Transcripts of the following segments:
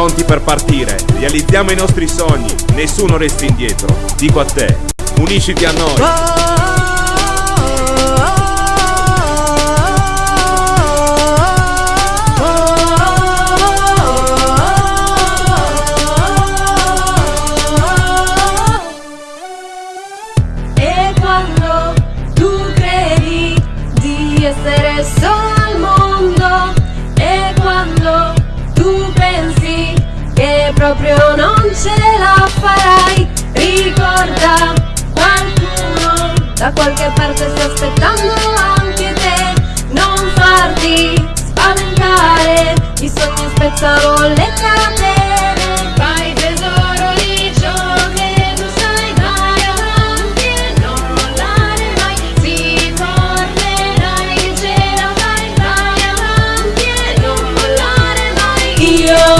pronti per partire, realizziamo i nostri sogni, nessuno resti indietro. Dico a te, unisciti a noi. Proprio non ce la farai. Ricorda qualcuno da qualche parte sta aspettando anche te. Non farti spaventare, i sogni spezzano le catene Fai tesoro di ciò che tu sai Vai avanti e non mollare mai. Si tornerai che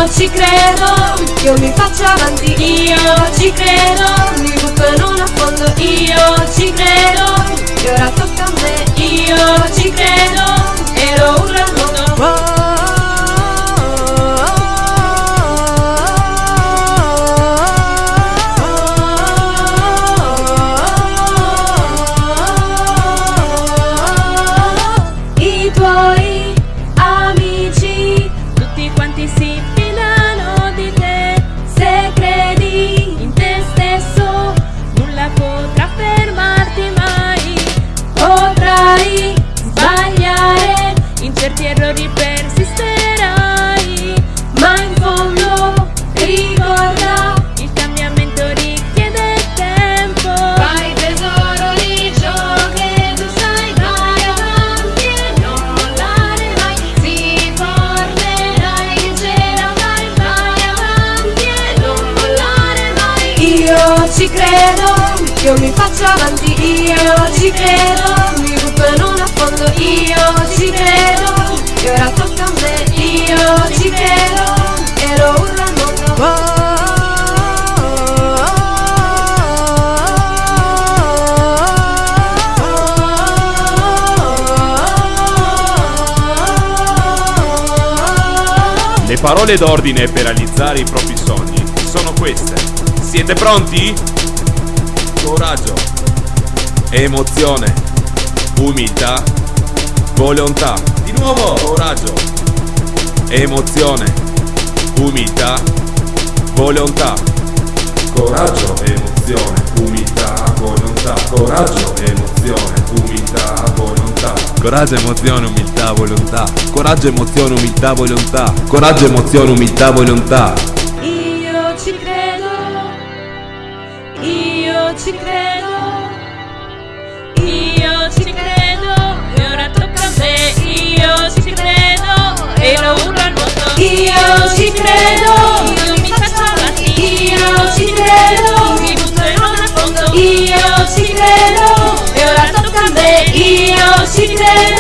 ce ci credo, io mi faccio avanti. Io ci credo, mi butto in un affondo. Io ci credo, e ora tocca a me. Io ci credo, ci credo, io mi faccio avanti Io ci credo, mi butto un affondo Io ci credo, e ora tocca a me Io ci credo, e lo urlo al mondo Le parole d'ordine per realizzare i propri sogni sono queste. Siete pronti? Coraggio, emozione, umiltà, volontà. Di nuovo, coraggio, emozione, umiltà, volontà. Coraggio, emozione, umiltà, volontà. Coraggio, emozione, umiltà, volontà. Coraggio, emozione, umiltà, volontà. Coraggio, emozione, umiltà, volontà. Coraggio, emozione, umiltà, volontà. Ci credo, Io ci credo E ora tocca a me Io ci credo E lo urlo al mondo io ci credo, Io mi faccio avanti io ci credo, Mi butto in un affondo io ci credo, E ora tocca a me io ci credo,